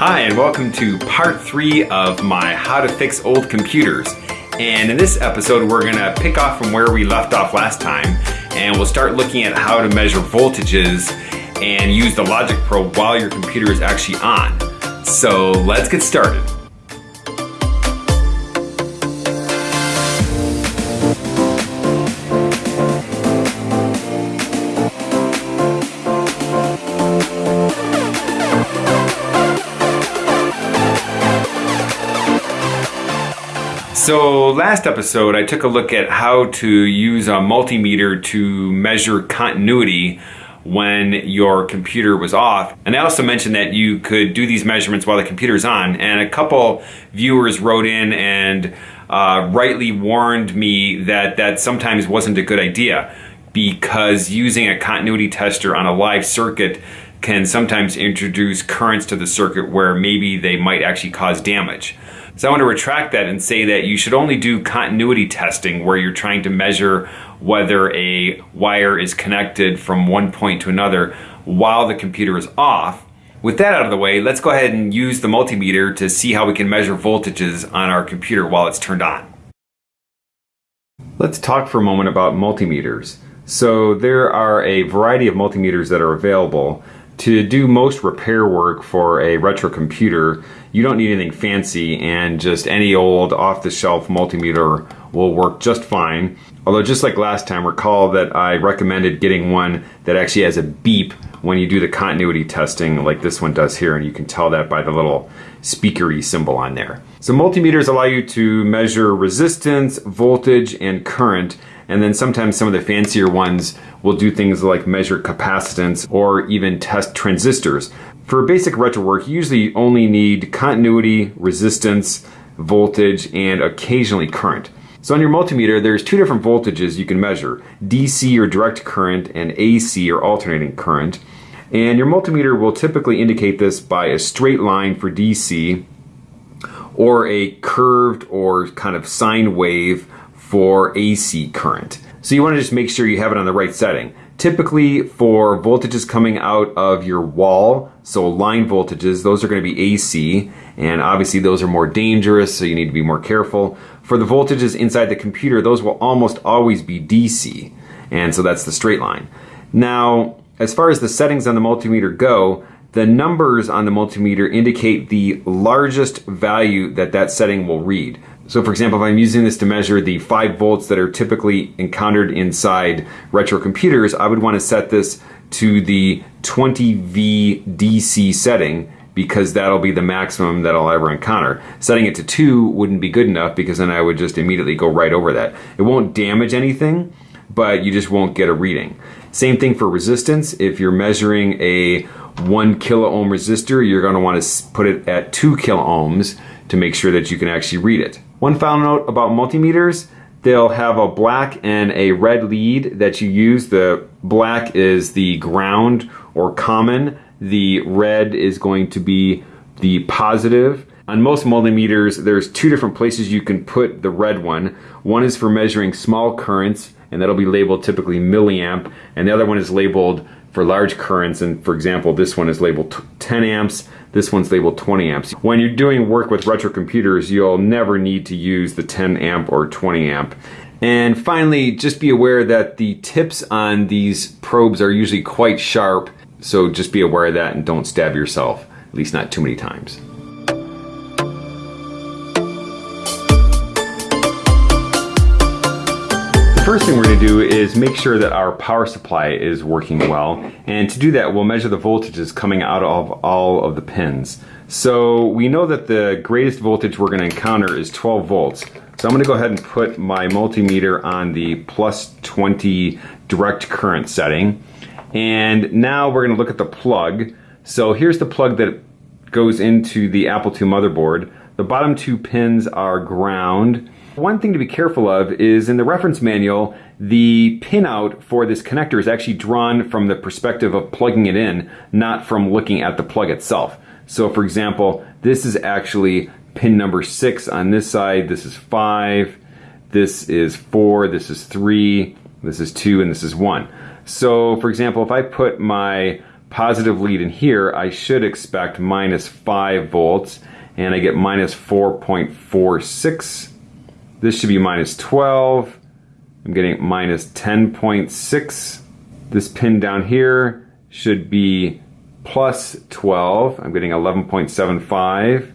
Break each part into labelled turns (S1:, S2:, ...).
S1: Hi, and welcome to part three of my How to Fix Old Computers. And in this episode, we're gonna pick off from where we left off last time, and we'll start looking at how to measure voltages and use the logic probe while your computer is actually on. So let's get started. So last episode I took a look at how to use a multimeter to measure continuity when your computer was off. And I also mentioned that you could do these measurements while the computer's on. And a couple viewers wrote in and uh, rightly warned me that that sometimes wasn't a good idea because using a continuity tester on a live circuit can sometimes introduce currents to the circuit where maybe they might actually cause damage. So I want to retract that and say that you should only do continuity testing where you're trying to measure whether a wire is connected from one point to another while the computer is off. With that out of the way, let's go ahead and use the multimeter to see how we can measure voltages on our computer while it's turned on. Let's talk for a moment about multimeters. So there are a variety of multimeters that are available. To do most repair work for a retro computer, you don't need anything fancy and just any old off-the-shelf multimeter will work just fine. Although just like last time, recall that I recommended getting one that actually has a beep when you do the continuity testing like this one does here and you can tell that by the little speakery symbol on there. So multimeters allow you to measure resistance, voltage, and current and then sometimes some of the fancier ones will do things like measure capacitance or even test transistors. For basic retro work, you usually only need continuity, resistance, voltage, and occasionally current. So on your multimeter, there's two different voltages you can measure, DC or direct current and AC or alternating current. And your multimeter will typically indicate this by a straight line for DC or a curved or kind of sine wave for AC current. So you want to just make sure you have it on the right setting. Typically for voltages coming out of your wall, so line voltages, those are going to be AC, and obviously those are more dangerous, so you need to be more careful. For the voltages inside the computer, those will almost always be DC, and so that's the straight line. Now, as far as the settings on the multimeter go, the numbers on the multimeter indicate the largest value that that setting will read. So for example, if I'm using this to measure the 5 volts that are typically encountered inside retro computers, I would want to set this to the 20V DC setting because that'll be the maximum that I'll ever encounter. Setting it to 2 wouldn't be good enough because then I would just immediately go right over that. It won't damage anything, but you just won't get a reading. Same thing for resistance. If you're measuring a 1 kilo ohm resistor, you're going to want to put it at 2 kilo ohms to make sure that you can actually read it. One final note about multimeters, they'll have a black and a red lead that you use. The black is the ground or common. The red is going to be the positive. On most multimeters, there's two different places you can put the red one. One is for measuring small currents, and that'll be labeled typically milliamp, and the other one is labeled for large currents, and for example, this one is labeled 10 amps, this one's labeled 20 amps. When you're doing work with retro computers, you'll never need to use the 10 amp or 20 amp. And finally, just be aware that the tips on these probes are usually quite sharp, so just be aware of that and don't stab yourself, at least not too many times. First thing we're going to do is make sure that our power supply is working well. And to do that, we'll measure the voltages coming out of all of the pins. So we know that the greatest voltage we're going to encounter is 12 volts. So I'm going to go ahead and put my multimeter on the plus 20 direct current setting. And now we're going to look at the plug. So here's the plug that goes into the Apple II motherboard. The bottom two pins are ground one thing to be careful of is in the reference manual, the pinout for this connector is actually drawn from the perspective of plugging it in, not from looking at the plug itself. So for example, this is actually pin number six on this side, this is five, this is four, this is three, this is two, and this is one. So for example, if I put my positive lead in here, I should expect minus 5 volts, and I get minus 4.46. This should be minus 12. I'm getting minus 10.6. This pin down here should be plus 12. I'm getting 11.75.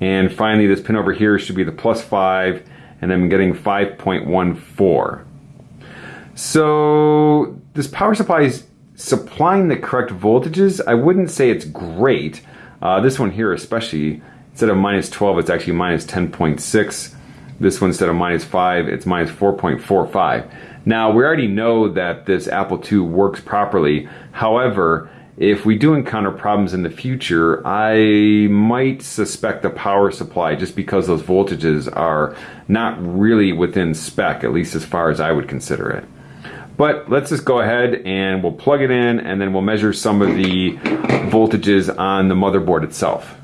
S1: And finally, this pin over here should be the plus 5, and I'm getting 5.14. So this power supply is supplying the correct voltages. I wouldn't say it's great. Uh, this one here especially, instead of minus 12, it's actually minus 10.6. This one, instead of minus 5, it's minus 4.45. Now, we already know that this Apple II works properly. However, if we do encounter problems in the future, I might suspect the power supply just because those voltages are not really within spec, at least as far as I would consider it. But let's just go ahead and we'll plug it in and then we'll measure some of the voltages on the motherboard itself.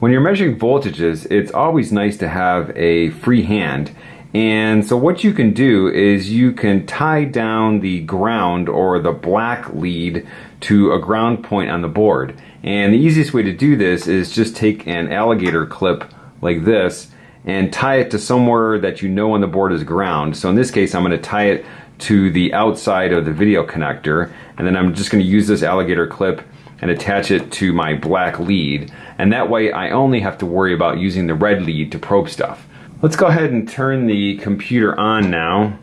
S1: When you're measuring voltages, it's always nice to have a free hand and so what you can do is you can tie down the ground or the black lead to a ground point on the board. And the easiest way to do this is just take an alligator clip like this and tie it to somewhere that you know on the board is ground. So in this case, I'm going to tie it to the outside of the video connector. And then I'm just going to use this alligator clip and attach it to my black lead. And that way I only have to worry about using the red lead to probe stuff. Let's go ahead and turn the computer on now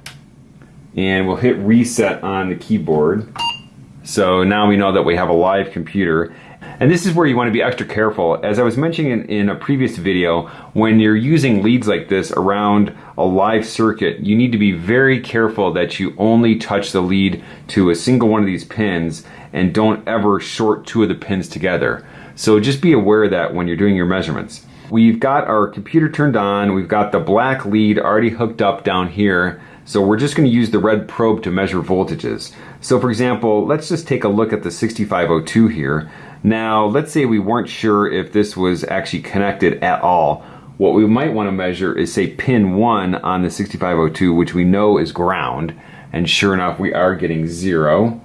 S1: and we'll hit reset on the keyboard. So now we know that we have a live computer. And this is where you want to be extra careful. As I was mentioning in, in, a previous video, when you're using leads like this around a live circuit, you need to be very careful that you only touch the lead to a single one of these pins and don't ever short two of the pins together. So just be aware of that when you're doing your measurements. We've got our computer turned on. We've got the black lead already hooked up down here. So we're just going to use the red probe to measure voltages. So for example, let's just take a look at the 6502 here. Now, let's say we weren't sure if this was actually connected at all. What we might want to measure is say pin 1 on the 6502, which we know is ground. And sure enough, we are getting 0.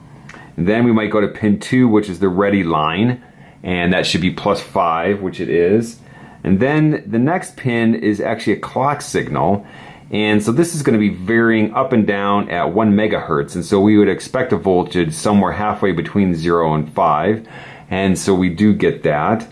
S1: Then we might go to pin 2, which is the ready line. And that should be plus 5, which it is. And then the next pin is actually a clock signal. And so this is going to be varying up and down at 1 megahertz. And so we would expect a voltage somewhere halfway between 0 and 5. And so we do get that.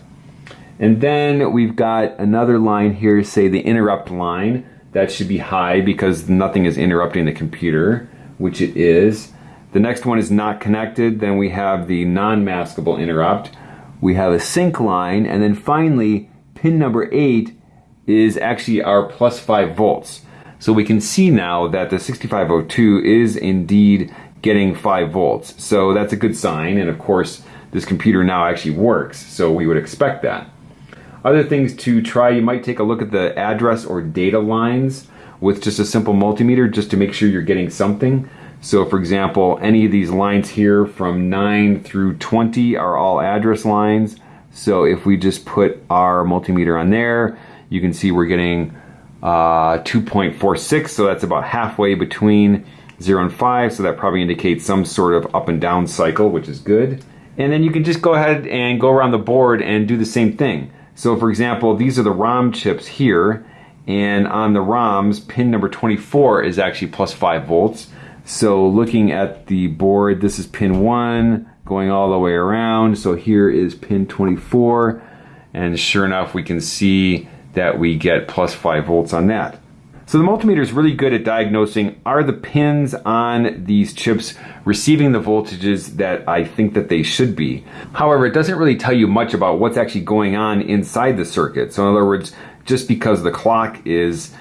S1: And then we've got another line here, say the interrupt line. That should be high because nothing is interrupting the computer, which it is. The next one is not connected. Then we have the non-maskable interrupt. We have a sync line. And then finally, pin number 8 is actually our plus 5 volts. So we can see now that the 6502 is indeed getting 5 volts. So that's a good sign and of course this computer now actually works so we would expect that. Other things to try, you might take a look at the address or data lines with just a simple multimeter just to make sure you're getting something. So for example, any of these lines here from 9 through 20 are all address lines. So if we just put our multimeter on there, you can see we're getting uh, 2.46, so that's about halfway between 0 and 5, so that probably indicates some sort of up and down cycle, which is good. And then you can just go ahead and go around the board and do the same thing. So for example, these are the ROM chips here, and on the ROMs, pin number 24 is actually plus 5 volts. So looking at the board, this is pin 1, going all the way around. So here is pin 24 and sure enough we can see that we get plus 5 volts on that. So the multimeter is really good at diagnosing are the pins on these chips receiving the voltages that I think that they should be. However, it doesn't really tell you much about what's actually going on inside the circuit. So in other words, just because the clock is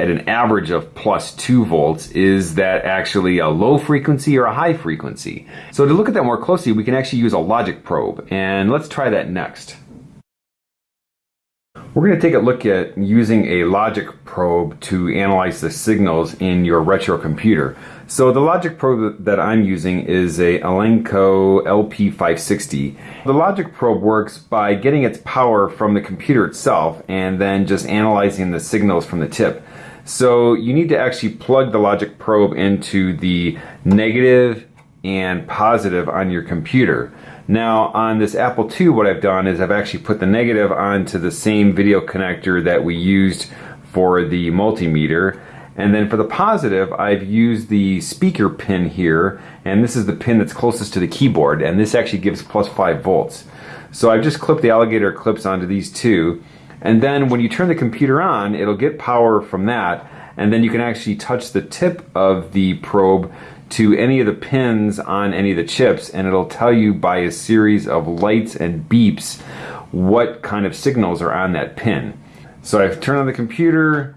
S1: at an average of plus 2 volts, is that actually a low frequency or a high frequency? So to look at that more closely, we can actually use a logic probe, and let's try that next. We're going to take a look at using a logic probe to analyze the signals in your retro computer. So the logic probe that I'm using is a Elenco LP560. The logic probe works by getting its power from the computer itself and then just analyzing the signals from the tip. So you need to actually plug the logic probe into the negative and positive on your computer. Now on this Apple II what I've done is I've actually put the negative onto the same video connector that we used for the multimeter and then for the positive I've used the speaker pin here and this is the pin that's closest to the keyboard and this actually gives plus 5 volts. So I've just clipped the alligator clips onto these two and then when you turn the computer on it'll get power from that and then you can actually touch the tip of the probe to any of the pins on any of the chips and it'll tell you by a series of lights and beeps what kind of signals are on that pin. So I've turned on the computer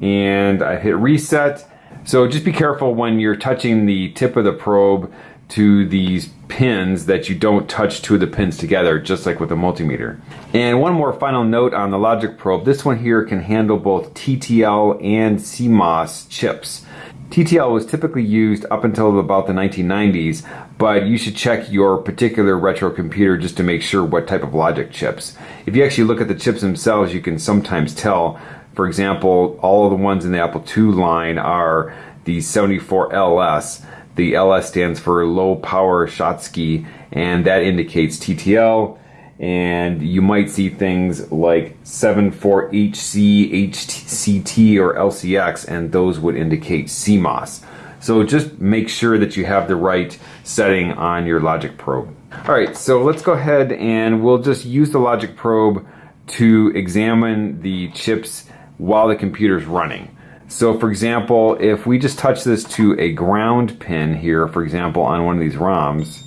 S1: and I hit reset. So just be careful when you're touching the tip of the probe to these pins that you don't touch two of the pins together, just like with a multimeter. And one more final note on the logic probe. This one here can handle both TTL and CMOS chips. TTL was typically used up until about the 1990s, but you should check your particular retro computer just to make sure what type of logic chips. If you actually look at the chips themselves, you can sometimes tell. For example, all of the ones in the Apple II line are the 74LS. The LS stands for low power Schottky, and that indicates TTL and you might see things like 74HC, HCT, or LCX, and those would indicate CMOS. So just make sure that you have the right setting on your logic probe. All right, so let's go ahead and we'll just use the logic probe to examine the chips while the computer's running. So for example, if we just touch this to a ground pin here, for example, on one of these ROMs,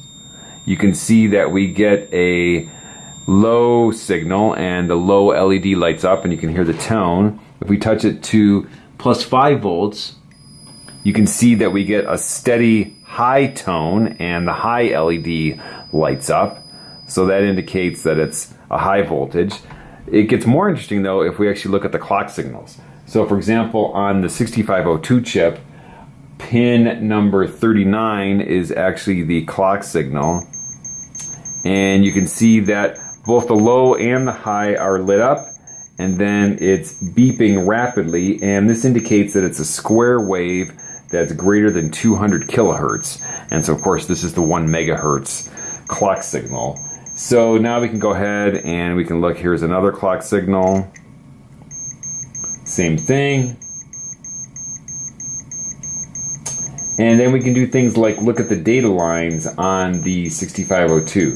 S1: you can see that we get a low signal and the low LED lights up and you can hear the tone. If we touch it to plus 5 volts, you can see that we get a steady high tone and the high LED lights up. So that indicates that it's a high voltage. It gets more interesting though if we actually look at the clock signals. So for example, on the 6502 chip, pin number 39 is actually the clock signal. And you can see that both the low and the high are lit up and then it's beeping rapidly and this indicates that it's a square wave that's greater than 200 kilohertz. And so of course this is the one megahertz clock signal. So now we can go ahead and we can look, here's another clock signal. Same thing. And then we can do things like look at the data lines on the 6502.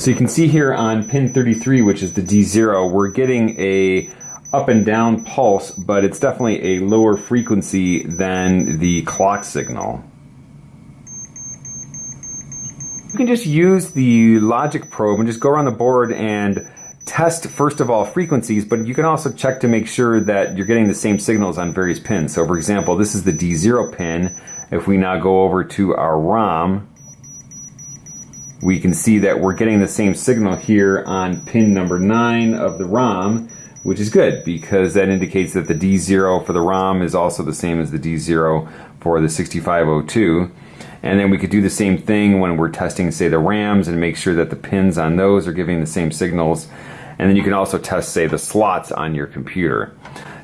S1: So you can see here on pin 33, which is the D0, we're getting a up and down pulse, but it's definitely a lower frequency than the clock signal. You can just use the logic probe and just go around the board and test first of all frequencies, but you can also check to make sure that you're getting the same signals on various pins. So for example, this is the D0 pin. If we now go over to our ROM, we can see that we're getting the same signal here on pin number 9 of the ROM, which is good because that indicates that the D0 for the ROM is also the same as the D0 for the 6502. And then we could do the same thing when we're testing, say, the RAMs and make sure that the pins on those are giving the same signals. And then you can also test, say, the slots on your computer.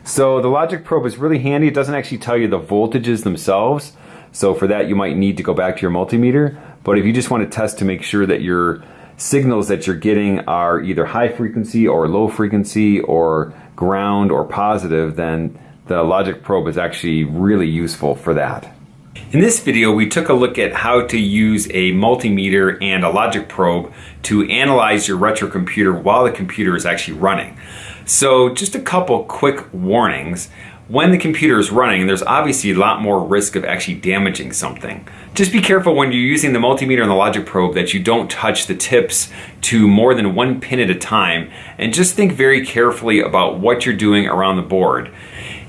S1: So the logic probe is really handy. It doesn't actually tell you the voltages themselves. So for that, you might need to go back to your multimeter. But if you just want to test to make sure that your signals that you're getting are either high frequency or low frequency or ground or positive, then the logic probe is actually really useful for that. In this video, we took a look at how to use a multimeter and a logic probe to analyze your retro computer while the computer is actually running. So just a couple quick warnings when the computer is running, there's obviously a lot more risk of actually damaging something. Just be careful when you're using the multimeter and the logic probe that you don't touch the tips to more than one pin at a time and just think very carefully about what you're doing around the board.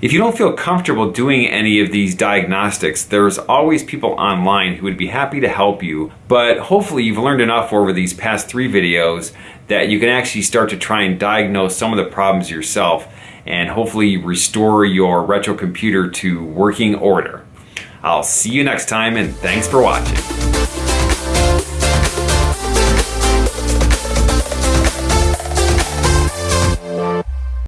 S1: If you don't feel comfortable doing any of these diagnostics, there's always people online who would be happy to help you, but hopefully you've learned enough over these past three videos that you can actually start to try and diagnose some of the problems yourself and hopefully restore your retro computer to working order. I'll see you next time and thanks for watching.